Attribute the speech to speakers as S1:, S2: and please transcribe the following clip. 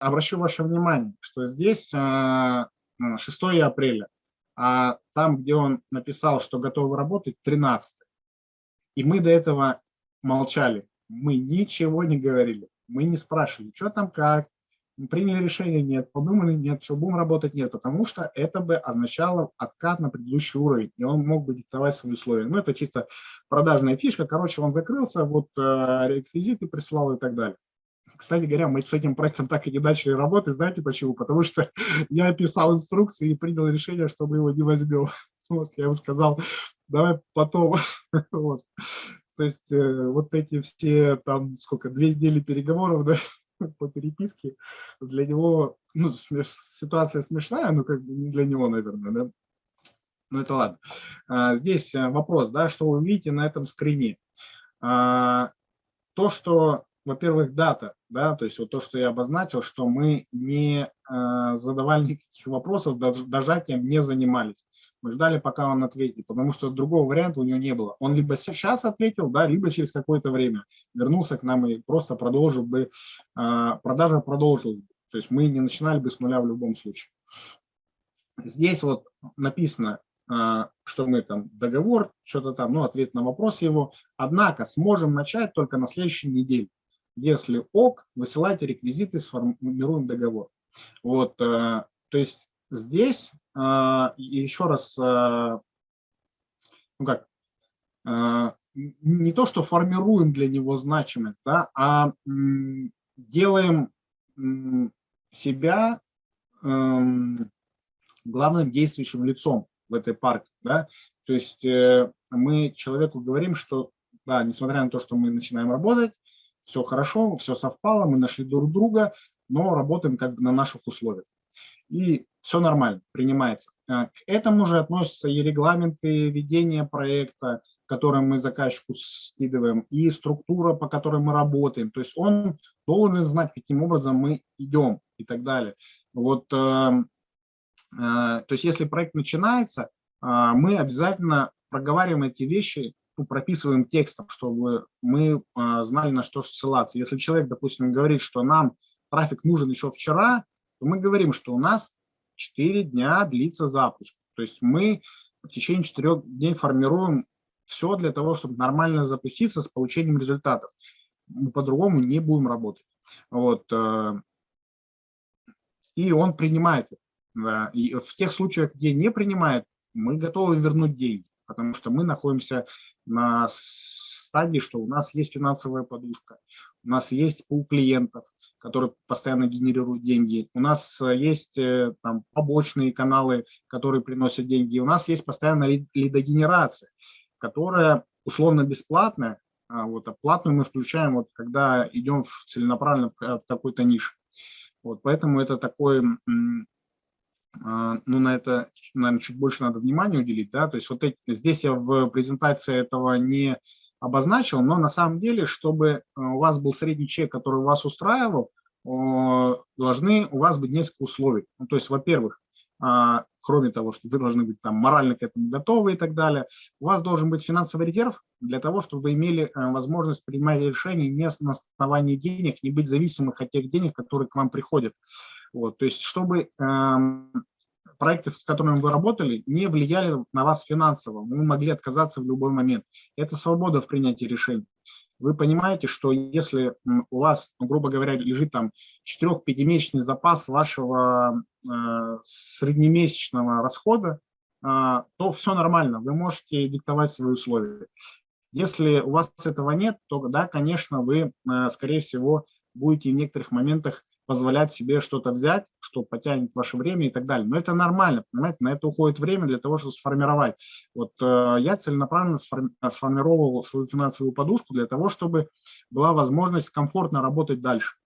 S1: обращу ваше внимание, что здесь 6 апреля, а там, где он написал, что готовы работать, 13. И мы до этого молчали, мы ничего не говорили, мы не спрашивали, что там как, приняли решение, нет, подумали, нет, что будем работать, нет, потому что это бы означало откат на предыдущий уровень, и он мог бы диктовать свои условия. Ну, это чисто продажная фишка, короче, он закрылся, вот э, реквизиты прислал и так далее. Кстати говоря, мы с этим проектом так и не начали работать, знаете почему? Потому что я писал инструкции и принял решение, что мы его не возьмем. Вот, я ему сказал, давай потом. Вот. То есть э, вот эти все там, сколько, две недели переговоров, да, по переписке, для него, ну, ситуация смешная, но как бы не для него, наверное, да. Ну, это ладно. А, здесь э, вопрос, да, что вы видите на этом скрине. А, то, что, во-первых, дата, да, то есть вот то, что я обозначил, что мы не а, задавали никаких вопросов, дожатием не занимались. Мы ждали, пока он ответит, потому что другого варианта у него не было. Он либо сейчас ответил, да, либо через какое-то время вернулся к нам и просто продолжил бы, а, продажа продолжилась. То есть мы не начинали бы с нуля в любом случае. Здесь вот написано, а, что мы там договор, что-то там, ну, ответ на вопрос его. Однако сможем начать только на следующей неделе. Если ок, высылайте реквизиты, сформируем договор. Вот, а, то есть здесь а, еще раз, а, ну как, не то, что формируем для него значимость, да, а делаем себя эм, главным действующим лицом в этой партии. Да? То есть э, мы человеку говорим, что, да, несмотря на то, что мы начинаем работать, все хорошо, все совпало, мы нашли друг друга, но работаем как бы на наших условиях и все нормально, принимается. А, к этому же относятся и регламенты ведения проекта, которые мы заказчику скидываем, и структура, по которой мы работаем. То есть он должен знать, каким образом мы идем и так далее. Вот, э, э, то есть если проект начинается, э, мы обязательно проговариваем эти вещи, ну, прописываем текстом, чтобы мы знали, на что ссылаться. Если человек, допустим, говорит, что нам трафик нужен еще вчера, то мы говорим, что у нас 4 дня длится запуск. То есть мы в течение 4 дней формируем все для того, чтобы нормально запуститься с получением результатов. Мы по-другому не будем работать. Вот. Э, и он принимает. И в тех случаях, где не принимает, мы готовы вернуть деньги, потому что мы находимся на стадии, что у нас есть финансовая подушка, у нас есть пул клиентов, которые постоянно генерируют деньги. У нас э, есть э, там, побочные каналы, которые приносят деньги. У нас есть постоянно лидогенерация, которая условно бесплатная, а вот, а платную мы включаем, вот, когда идем в, целенаправленно в, в какой-то нише. Вот, поэтому это такой, ну, на это, наверное, чуть больше надо внимания уделить. Да? То есть вот эти, здесь я в презентации этого не обозначил, но на самом деле, чтобы э, у вас был средний чек, который вас устраивал, должны у вас быть несколько условий. Ну, то есть, во-первых, а, кроме того, что вы должны быть там морально к этому готовы и так далее, у вас должен быть финансовый резерв для того, чтобы вы имели э, возможность принимать решения не на основании денег, не быть зависимых от тех денег, которые к вам приходят. Вот, то есть, чтобы эм, проекты, с которыми вы работали, не влияли на вас финансово. Вы могли отказаться в любой момент. Это свобода в принятии решений. Вы понимаете, что если у вас, грубо говоря, лежит там 4-5-месячный запас вашего э, среднемесячного расхода, э, то все нормально, вы можете диктовать свои условия. Если у вас этого нет, то да, конечно, вы, э, скорее всего, будете в некоторых моментах позволять себе что-то взять, что потянет ваше время и так далее. Но это нормально, понимаете, на это уходит время для того, чтобы сформировать. Вот э, я целенаправленно сформировал свою финансовую подушку для того, чтобы была возможность комфортно работать дальше.